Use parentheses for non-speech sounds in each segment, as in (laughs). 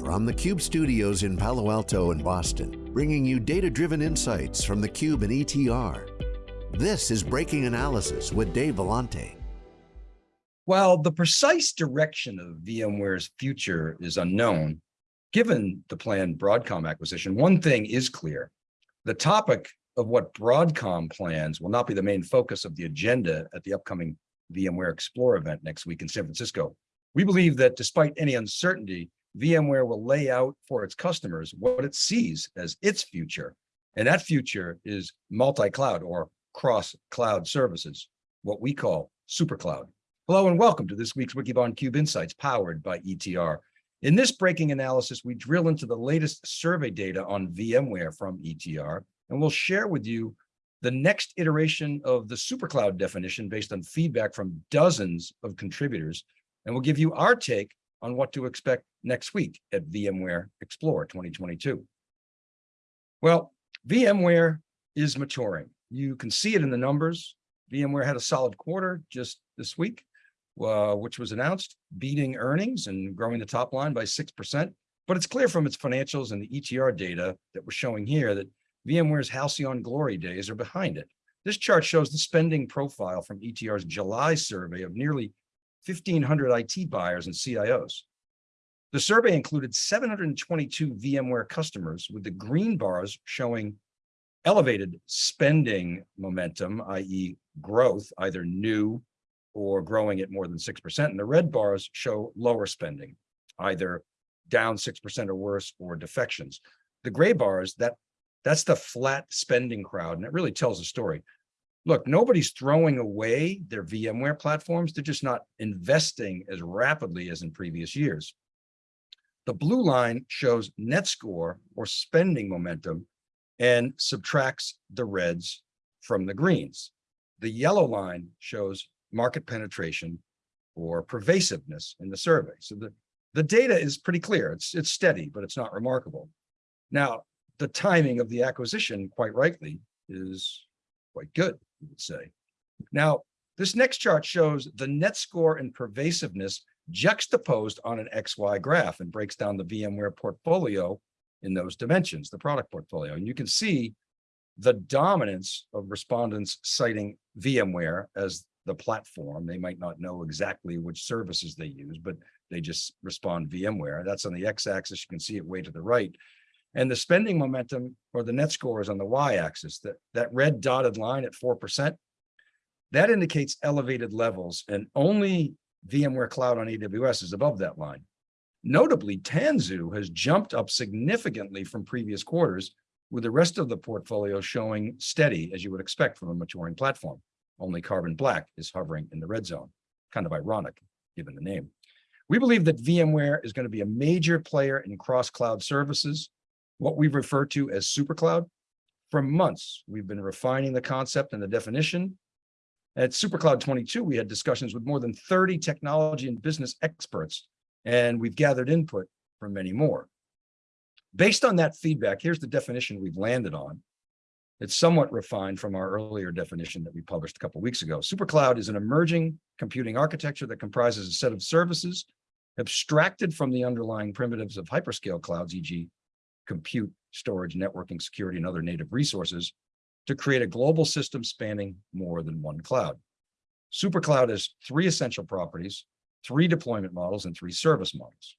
From the Cube studios in Palo Alto and Boston, bringing you data-driven insights from the Cube and ETR. This is Breaking Analysis with Dave Vellante. While the precise direction of VMware's future is unknown, given the planned Broadcom acquisition, one thing is clear. The topic of what Broadcom plans will not be the main focus of the agenda at the upcoming VMware Explore event next week in San Francisco. We believe that despite any uncertainty, VMware will lay out for its customers what it sees as its future. And that future is multi-cloud or cross-cloud services, what we call supercloud. Hello and welcome to this week's Wikibon Cube Insights powered by ETR. In this breaking analysis, we drill into the latest survey data on VMware from ETR, and we'll share with you the next iteration of the supercloud definition based on feedback from dozens of contributors and we'll give you our take on what to expect next week at VMware Explore 2022. Well, VMware is maturing. You can see it in the numbers. VMware had a solid quarter just this week, uh, which was announced, beating earnings and growing the top line by 6%. But it's clear from its financials and the ETR data that we're showing here that VMware's halcyon glory days are behind it. This chart shows the spending profile from ETR's July survey of nearly 1,500 IT buyers and CIOs. The survey included 722 VMware customers with the green bars showing elevated spending momentum, i.e. growth, either new or growing at more than 6%. And the red bars show lower spending, either down 6% or worse or defections. The gray bars, that that's the flat spending crowd. And it really tells a story look, nobody's throwing away their VMware platforms. They're just not investing as rapidly as in previous years. The blue line shows net score or spending momentum and subtracts the reds from the greens. The yellow line shows market penetration or pervasiveness in the survey. So the, the data is pretty clear. It's, it's steady, but it's not remarkable. Now, the timing of the acquisition, quite rightly, is quite good you would say. Now, this next chart shows the net score and pervasiveness juxtaposed on an XY graph and breaks down the VMware portfolio in those dimensions, the product portfolio. And you can see the dominance of respondents citing VMware as the platform. They might not know exactly which services they use, but they just respond VMware. That's on the x-axis. You can see it way to the right. And the spending momentum or the net score is on the y-axis, that, that red dotted line at 4%, that indicates elevated levels and only VMware Cloud on AWS is above that line. Notably, Tanzu has jumped up significantly from previous quarters, with the rest of the portfolio showing steady, as you would expect from a maturing platform. Only Carbon Black is hovering in the red zone. Kind of ironic, given the name. We believe that VMware is going to be a major player in cross-cloud services, what we refer to as supercloud. For months, we've been refining the concept and the definition. At SuperCloud 22, we had discussions with more than 30 technology and business experts, and we've gathered input from many more. Based on that feedback, here's the definition we've landed on. It's somewhat refined from our earlier definition that we published a couple weeks ago. SuperCloud is an emerging computing architecture that comprises a set of services abstracted from the underlying primitives of hyperscale clouds, e.g compute, storage, networking, security, and other native resources to create a global system spanning more than one cloud. SuperCloud has three essential properties, three deployment models, and three service models.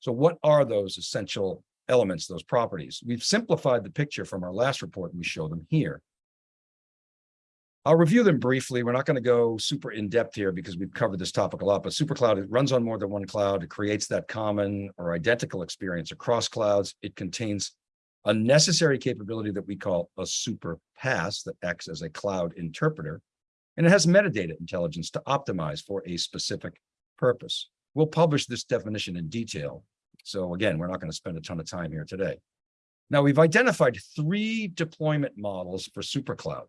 So what are those essential elements, those properties? We've simplified the picture from our last report, and we show them here. I'll review them briefly. We're not going to go super in depth here because we've covered this topic a lot, but SuperCloud, it runs on more than one cloud. It creates that common or identical experience across clouds. It contains a necessary capability that we call a super PaaS that acts as a cloud interpreter. And it has metadata intelligence to optimize for a specific purpose. We'll publish this definition in detail. So again, we're not going to spend a ton of time here today. Now we've identified three deployment models for SuperCloud.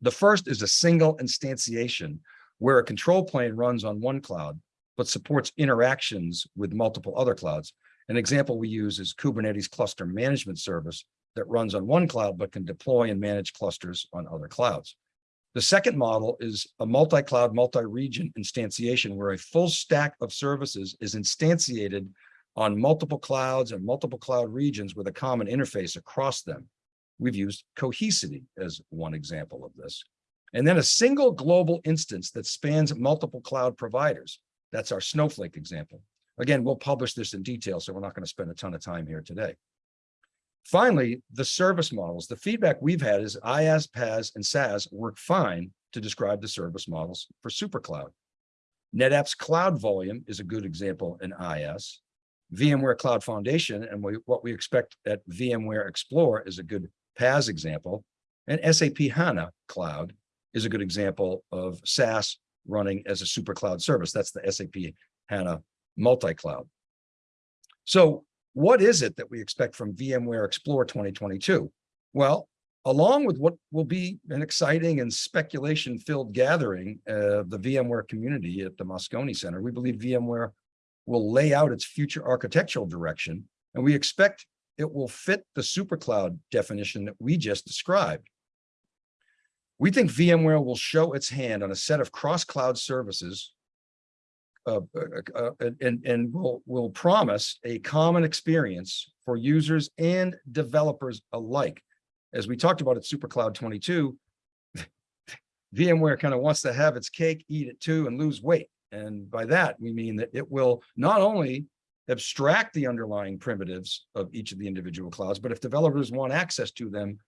The first is a single instantiation where a control plane runs on one cloud, but supports interactions with multiple other clouds. An example we use is Kubernetes cluster management service that runs on one cloud, but can deploy and manage clusters on other clouds. The second model is a multi-cloud, multi-region instantiation where a full stack of services is instantiated on multiple clouds and multiple cloud regions with a common interface across them. We've used Cohesity as one example of this. And then a single global instance that spans multiple cloud providers. That's our Snowflake example. Again, we'll publish this in detail, so we're not going to spend a ton of time here today. Finally, the service models. The feedback we've had is IaaS, PaaS, and SaaS work fine to describe the service models for SuperCloud. NetApp's cloud volume is a good example in IaaS. VMware Cloud Foundation and we, what we expect at VMware Explore is a good PaaS example. And SAP HANA Cloud is a good example of SaaS running as a super cloud service. That's the SAP HANA multi-cloud. So what is it that we expect from VMware Explore 2022? Well, along with what will be an exciting and speculation-filled gathering of the VMware community at the Moscone Center, we believe VMware will lay out its future architectural direction, and we expect it will fit the supercloud definition that we just described. We think VMware will show its hand on a set of cross-cloud services uh, uh, uh, and, and will, will promise a common experience for users and developers alike. As we talked about at SuperCloud 22, (laughs) VMware kind of wants to have its cake, eat it too, and lose weight. And by that, we mean that it will not only abstract the underlying primitives of each of the individual clouds, but if developers want access to them,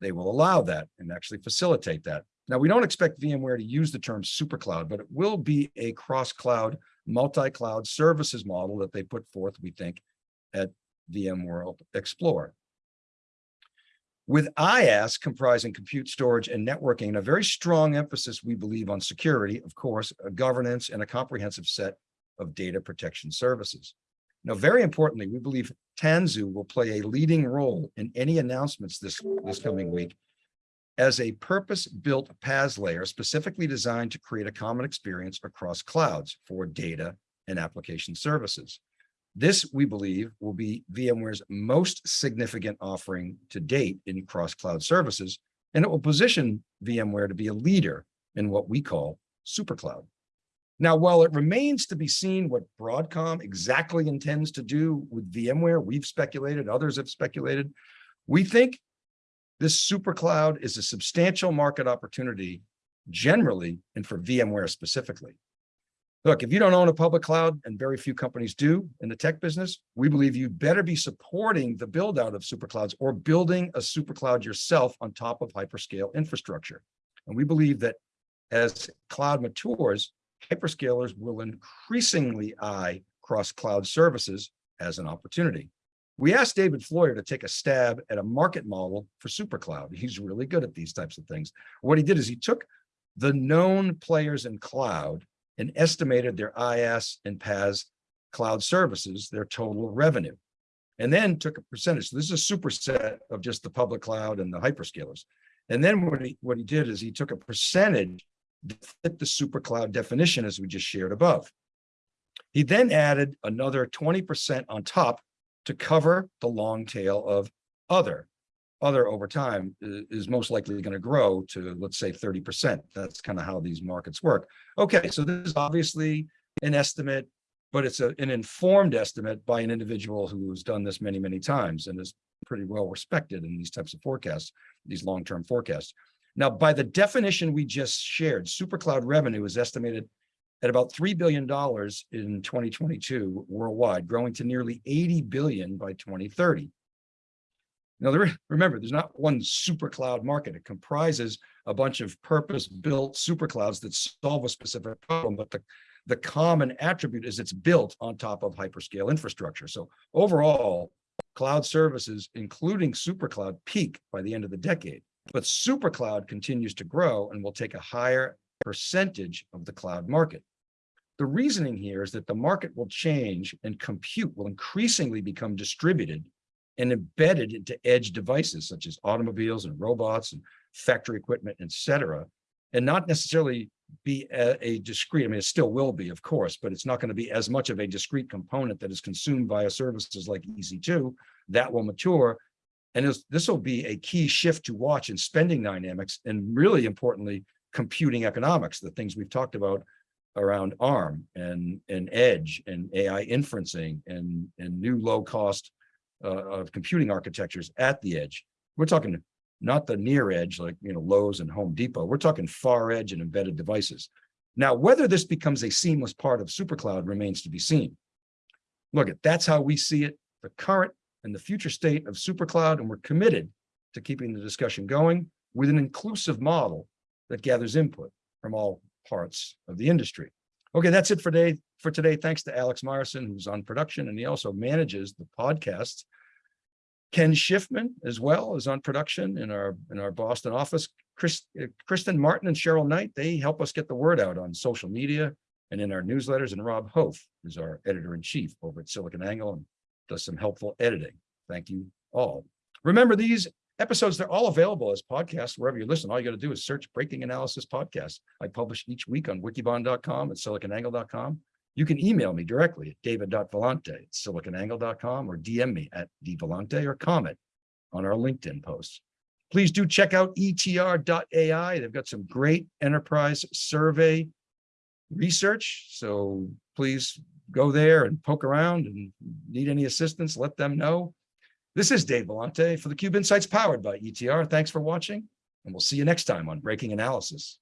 they will allow that and actually facilitate that. Now, we don't expect VMware to use the term supercloud, but it will be a cross-cloud, multi-cloud services model that they put forth, we think, at VMworld Explore. With IaaS comprising compute storage and networking, a very strong emphasis, we believe, on security, of course, governance, and a comprehensive set of data protection services. Now, very importantly, we believe Tanzu will play a leading role in any announcements this, this coming week as a purpose-built PaaS layer specifically designed to create a common experience across clouds for data and application services. This, we believe, will be VMware's most significant offering to date in cross-cloud services, and it will position VMware to be a leader in what we call supercloud. Now, while it remains to be seen what Broadcom exactly intends to do with VMware, we've speculated, others have speculated, we think this super cloud is a substantial market opportunity generally and for VMware specifically. Look, if you don't own a public cloud, and very few companies do in the tech business, we believe you better be supporting the build out of super clouds or building a super cloud yourself on top of hyperscale infrastructure. And we believe that as cloud matures, hyperscalers will increasingly eye cross-cloud services as an opportunity. We asked David Floyer to take a stab at a market model for SuperCloud. He's really good at these types of things. What he did is he took the known players in cloud and estimated their IaaS and PaaS cloud services, their total revenue, and then took a percentage. So this is a superset of just the public cloud and the hyperscalers. And then what he, what he did is he took a percentage fit the supercloud definition as we just shared above. He then added another 20% on top to cover the long tail of other. Other over time uh, is most likely going to grow to, let's say, 30%. That's kind of how these markets work. Okay, so this is obviously an estimate, but it's a, an informed estimate by an individual who's done this many, many times and is pretty well respected in these types of forecasts, these long-term forecasts. Now, by the definition we just shared, supercloud revenue is estimated at about $3 billion in 2022 worldwide, growing to nearly 80 billion by 2030. Now, there, remember, there's not one supercloud market. It comprises a bunch of purpose-built superclouds that solve a specific problem, but the, the common attribute is it's built on top of hyperscale infrastructure. So overall, cloud services, including supercloud, peak by the end of the decade. But supercloud continues to grow and will take a higher percentage of the cloud market. The reasoning here is that the market will change and compute will increasingly become distributed and embedded into edge devices such as automobiles and robots and factory equipment, et cetera, and not necessarily be a, a, discrete, I mean, it still will be, of course, but it's not going to be as much of a discrete component that is consumed via services like EC2 that will mature and this will be a key shift to watch in spending dynamics and really importantly, computing economics, the things we've talked about around ARM and, and edge and AI inferencing and, and new low cost uh, of computing architectures at the edge. We're talking not the near edge, like, you know, Lowe's and Home Depot. We're talking far edge and embedded devices. Now, whether this becomes a seamless part of SuperCloud remains to be seen. Look, at that's how we see it, the current and the future state of SuperCloud, and we're committed to keeping the discussion going with an inclusive model that gathers input from all parts of the industry. Okay, that's it for today. For today, thanks to Alex Morrison, who's on production, and he also manages the podcast. Ken Schiffman as well is on production in our in our Boston office. Chris, uh, Kristen Martin and Cheryl Knight, they help us get the word out on social media and in our newsletters. And Rob Hof is our editor in chief over at SiliconANGLE and does some helpful editing. Thank you all. Remember these episodes, they're all available as podcasts wherever you listen. All you got to do is search Breaking Analysis Podcast. I publish each week on wikibon.com and siliconangle.com. You can email me directly at david.vellante at siliconangle.com or DM me at dvellante or comment on our LinkedIn posts. Please do check out etr.ai. They've got some great enterprise survey research. So please go there and poke around and need any assistance, let them know. This is Dave Vellante for the Cube Insights powered by ETR. Thanks for watching, and we'll see you next time on Breaking Analysis.